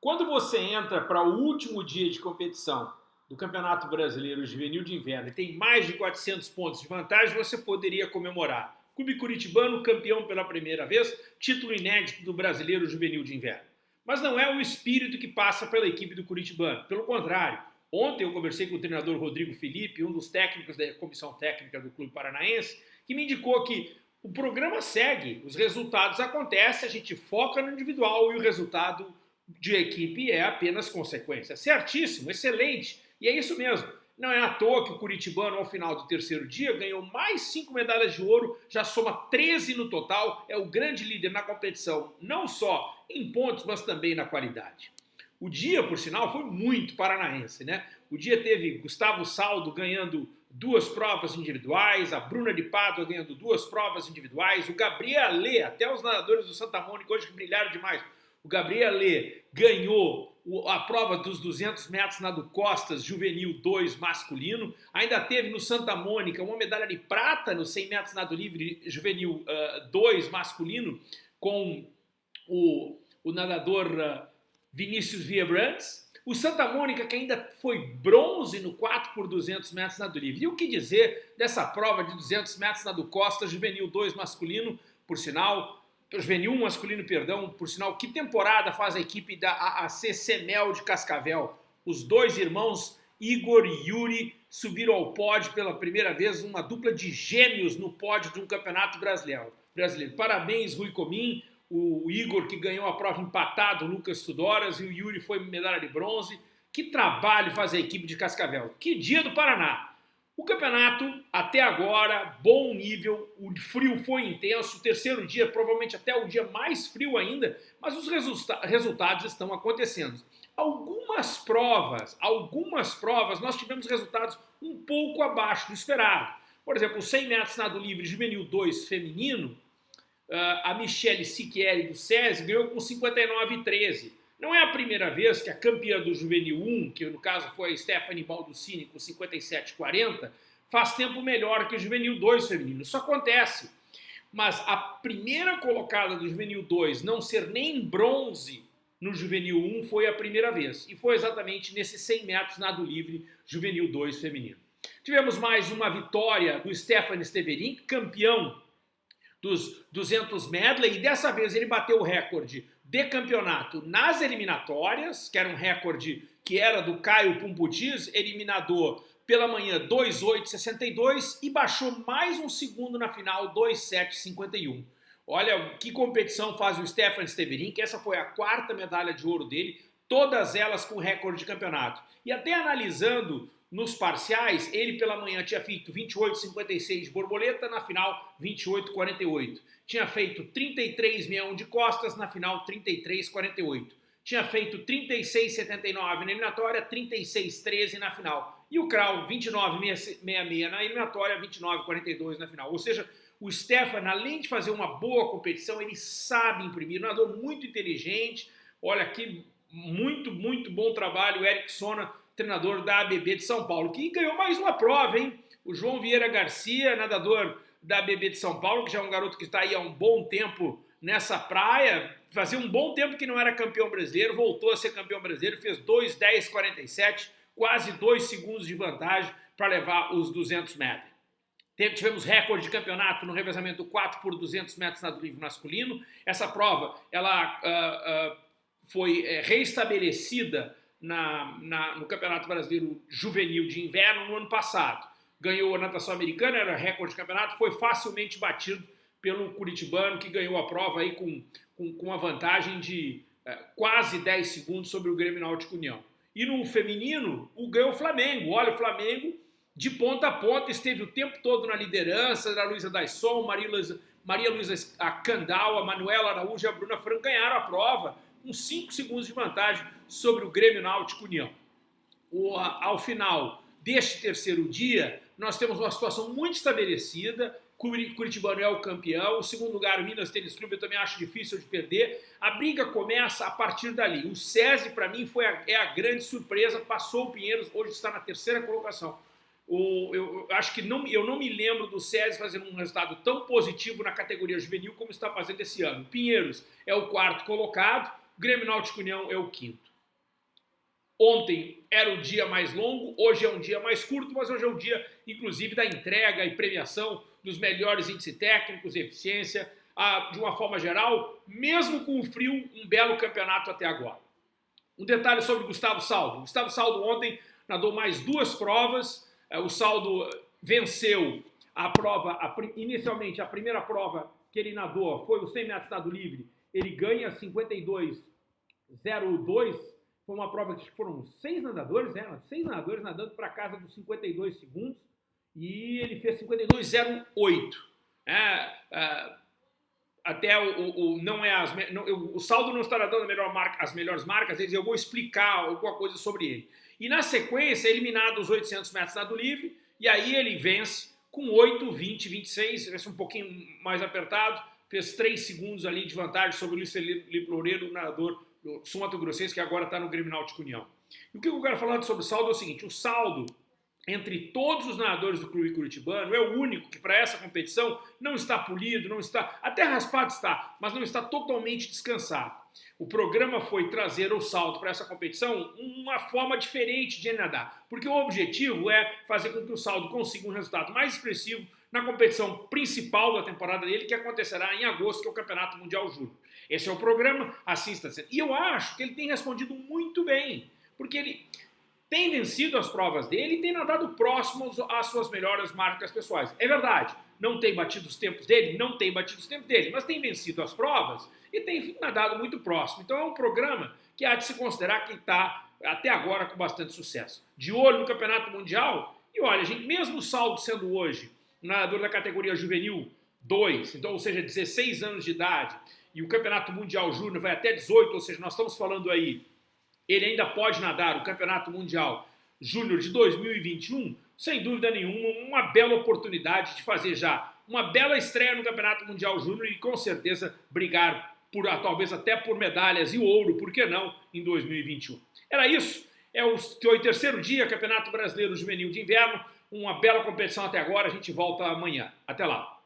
Quando você entra para o último dia de competição do Campeonato Brasileiro Juvenil de Inverno e tem mais de 400 pontos de vantagem, você poderia comemorar. Clube Curitibano campeão pela primeira vez, título inédito do Brasileiro Juvenil de Inverno. Mas não é o espírito que passa pela equipe do Curitibano. Pelo contrário, ontem eu conversei com o treinador Rodrigo Felipe, um dos técnicos da comissão técnica do Clube Paranaense, que me indicou que o programa segue, os resultados acontecem, a gente foca no individual e o resultado de equipe é apenas consequência. Certíssimo, excelente. E é isso mesmo. Não é à toa que o Curitibano, ao final do terceiro dia, ganhou mais cinco medalhas de ouro, já soma 13 no total, é o grande líder na competição, não só em pontos, mas também na qualidade. O dia, por sinal, foi muito paranaense, né? O dia teve Gustavo Saldo ganhando duas provas individuais, a Bruna de Pádua ganhando duas provas individuais, o Gabriel Lê, até os nadadores do Santa Mônica hoje que brilharam demais, o Gabriel Lê ganhou a prova dos 200 metros nado costas juvenil 2 masculino. Ainda teve no Santa Mônica uma medalha de prata no 100 metros nado livre juvenil uh, 2 masculino com o, o nadador uh, Vinícius Viebrantes. O Santa Mônica que ainda foi bronze no 4 por 200 metros nado livre. E o que dizer dessa prova de 200 metros nado costas juvenil 2 masculino, por sinal, juvenil masculino, perdão, por sinal, que temporada faz a equipe da AAC Semel de Cascavel? Os dois irmãos Igor e Yuri subiram ao pódio pela primeira vez, uma dupla de gêmeos no pódio de um campeonato brasileiro. brasileiro. Parabéns, Rui Comim, o Igor que ganhou a prova empatado, Lucas Tudoras, e o Yuri foi medalha de bronze. Que trabalho faz a equipe de Cascavel. Que dia do Paraná! O campeonato, até agora, bom nível, o frio foi intenso, o terceiro dia, provavelmente até o dia mais frio ainda, mas os resulta resultados estão acontecendo. Algumas provas, algumas provas, nós tivemos resultados um pouco abaixo do esperado. Por exemplo, 100 metros nado livre juvenil 2 feminino, ah, a Michele Siquieri do SESI ganhou com 59,13. Não é a primeira vez que a campeã do Juvenil 1, que no caso foi a Stephanie Balduscini com 57,40, faz tempo melhor que o Juvenil 2 feminino. Isso acontece. Mas a primeira colocada do Juvenil 2 não ser nem bronze no Juvenil 1 foi a primeira vez. E foi exatamente nesses 100 metros nado livre Juvenil 2 feminino. Tivemos mais uma vitória do Stefan Steverin, campeão dos 200 medley, e dessa vez ele bateu o recorde de campeonato nas eliminatórias, que era um recorde que era do Caio Pumputiz, eliminador pela manhã 2,862 e baixou mais um segundo na final 2,751. Olha que competição faz o Stefan Steverin, que essa foi a quarta medalha de ouro dele, todas elas com recorde de campeonato. E até analisando nos parciais, ele pela manhã tinha feito 28,56 de borboleta, na final 28,48. Tinha feito 33,61 de costas, na final 33,48. Tinha feito 36,79 na eliminatória, 36,13 na final. E o Krau 29,66 na eliminatória, 29,42 na final. Ou seja, o Stefan, além de fazer uma boa competição, ele sabe imprimir. Um nadador muito inteligente. Olha aqui, muito, muito bom trabalho. O Eric Sona treinador da ABB de São Paulo, que ganhou mais uma prova, hein? O João Vieira Garcia, nadador da ABB de São Paulo, que já é um garoto que está aí há um bom tempo nessa praia, fazia um bom tempo que não era campeão brasileiro, voltou a ser campeão brasileiro, fez 2,10,47, quase 2 segundos de vantagem para levar os 200 metros. Tivemos recorde de campeonato no revezamento 4 por 200 metros nado livre masculino. Essa prova ela uh, uh, foi é, reestabelecida na, na, no Campeonato Brasileiro Juvenil de Inverno no ano passado. Ganhou a natação americana, era recorde de campeonato, foi facilmente batido pelo Curitibano, que ganhou a prova aí com, com, com uma vantagem de é, quase 10 segundos sobre o Grêmio Náutico União. E no feminino, o ganhou o Flamengo. Olha, o Flamengo de ponta a ponta esteve o tempo todo na liderança, da Luísa Daisson, Maria Luísa Candal, a Manuela Araújo e a Bruna Franco ganharam a prova com 5 segundos de vantagem sobre o Grêmio Náutico União. O, ao final deste terceiro dia, nós temos uma situação muito estabelecida, Curitibano é o campeão, o segundo lugar, o Minas Tênis Clube, eu também acho difícil de perder. A briga começa a partir dali. O SESI, para mim, foi a, é a grande surpresa, passou o Pinheiros, hoje está na terceira colocação. O, eu, eu, acho que não, eu não me lembro do SESI fazendo um resultado tão positivo na categoria juvenil como está fazendo esse ano. Pinheiros é o quarto colocado, Grêmio Náutico União é o quinto. Ontem era o dia mais longo, hoje é um dia mais curto, mas hoje é o dia, inclusive, da entrega e premiação dos melhores índices técnicos eficiência, ah, de uma forma geral, mesmo com o frio, um belo campeonato até agora. Um detalhe sobre Gustavo Saldo. Gustavo Saldo ontem nadou mais duas provas, eh, o Saldo venceu a prova, a, inicialmente a primeira prova que ele nadou foi o 100 metros nado livre, ele ganha 52,02, foi uma prova que foram seis nadadores, né? seis nadadores nadando para casa dos 52 segundos, e ele fez 52,08. É, é, até o, o, não é as, não, eu, o saldo não estará dando melhor marca, as melhores marcas, eu vou explicar alguma coisa sobre ele. E na sequência, eliminado os 800 metros nado livre, e aí ele vence com 8, 20, 26, vence um pouquinho mais apertado, fez 3 segundos ali de vantagem sobre o Luiz Felipe Loureiro, nadador do Sul Grossense, que agora está no Grêmio Náutico União. E o que eu quero falar sobre o saldo é o seguinte, o saldo entre todos os nadadores do clube curitibano, é o único que para essa competição não está polido, não está, até raspado está, mas não está totalmente descansado. O programa foi trazer o salto para essa competição uma forma diferente de nadar, porque o objetivo é fazer com que o salto consiga um resultado mais expressivo na competição principal da temporada dele, que acontecerá em agosto, que é o Campeonato Mundial Júnior. Esse é o programa, está sendo. E eu acho que ele tem respondido muito bem, porque ele tem vencido as provas dele e tem nadado próximo às suas melhores marcas pessoais. É verdade, não tem batido os tempos dele, não tem batido os tempos dele, mas tem vencido as provas e tem nadado muito próximo. Então é um programa que há de se considerar que está até agora com bastante sucesso. De olho no Campeonato Mundial, e olha, gente, mesmo o saldo sendo hoje um nadador da categoria juvenil 2, então, ou seja, 16 anos de idade, e o Campeonato Mundial Júnior vai até 18, ou seja, nós estamos falando aí ele ainda pode nadar o Campeonato Mundial Júnior de 2021, sem dúvida nenhuma, uma bela oportunidade de fazer já uma bela estreia no Campeonato Mundial Júnior e com certeza brigar por talvez até por medalhas e ouro, por que não, em 2021. Era isso, é o, o terceiro dia, Campeonato Brasileiro Juvenil de Inverno, uma bela competição até agora, a gente volta amanhã. Até lá.